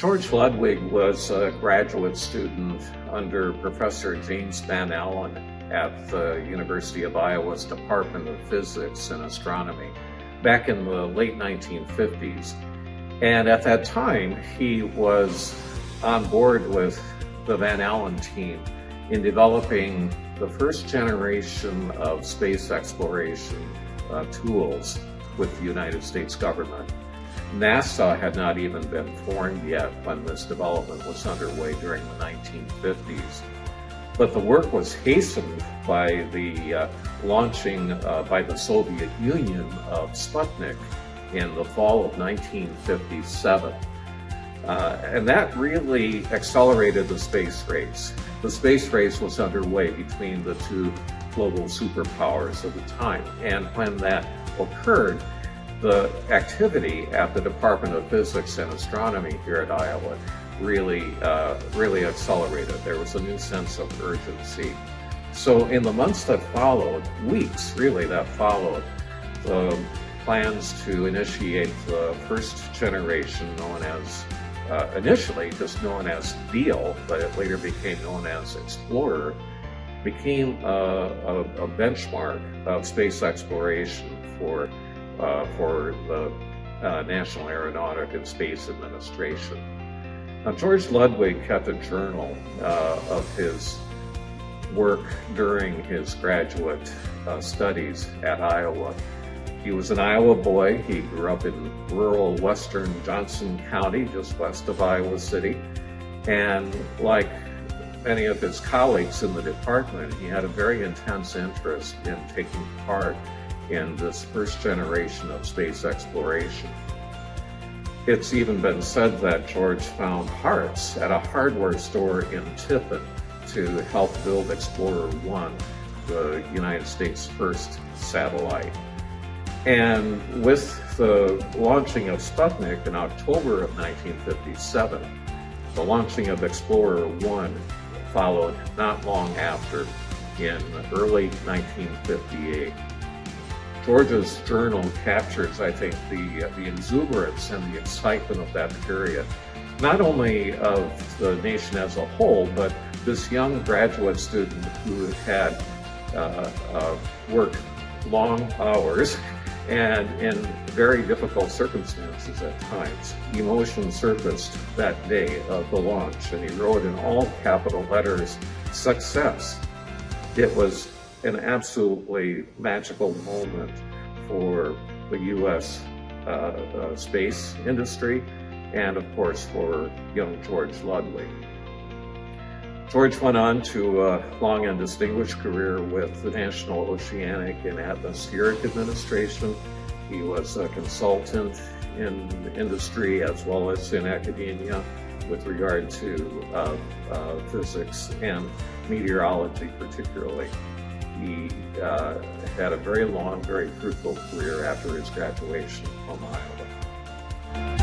George Ludwig was a graduate student under Professor James Van Allen at the University of Iowa's Department of Physics and Astronomy back in the late 1950s. And at that time, he was on board with the Van Allen team in developing the first generation of space exploration uh, tools with the United States government. NASA had not even been formed yet when this development was underway during the 1950s. But the work was hastened by the uh, launching uh, by the Soviet Union of Sputnik in the fall of 1957. Uh, and that really accelerated the space race. The space race was underway between the two global superpowers of the time. And when that occurred, the activity at the Department of Physics and Astronomy here at Iowa really, uh, really accelerated. There was a new sense of urgency. So in the months that followed, weeks really that followed, the plans to initiate the first generation known as, uh, initially just known as Deal, but it later became known as Explorer, became a, a, a benchmark of space exploration for for the uh, National Aeronautic and Space Administration. Now, George Ludwig kept a journal uh, of his work during his graduate uh, studies at Iowa. He was an Iowa boy. He grew up in rural western Johnson County, just west of Iowa City. And like many of his colleagues in the department, he had a very intense interest in taking part in this first generation of space exploration. It's even been said that George found parts at a hardware store in Tiffin to help build Explorer 1, the United States' first satellite. And with the launching of Sputnik in October of 1957, the launching of Explorer 1 followed not long after in early 1958. George's journal captures, I think, the, the exuberance and the excitement of that period, not only of the nation as a whole, but this young graduate student who had uh, uh, worked long hours and in very difficult circumstances at times. Emotion surfaced that day of the launch, and he wrote in all capital letters, success. It was an absolutely magical moment for the U.S. Uh, uh, space industry and, of course, for young George Ludwig. George went on to a long and distinguished career with the National Oceanic and Atmospheric Administration. He was a consultant in industry as well as in academia with regard to uh, uh, physics and meteorology particularly he uh, had a very long, very fruitful career after his graduation from Iowa.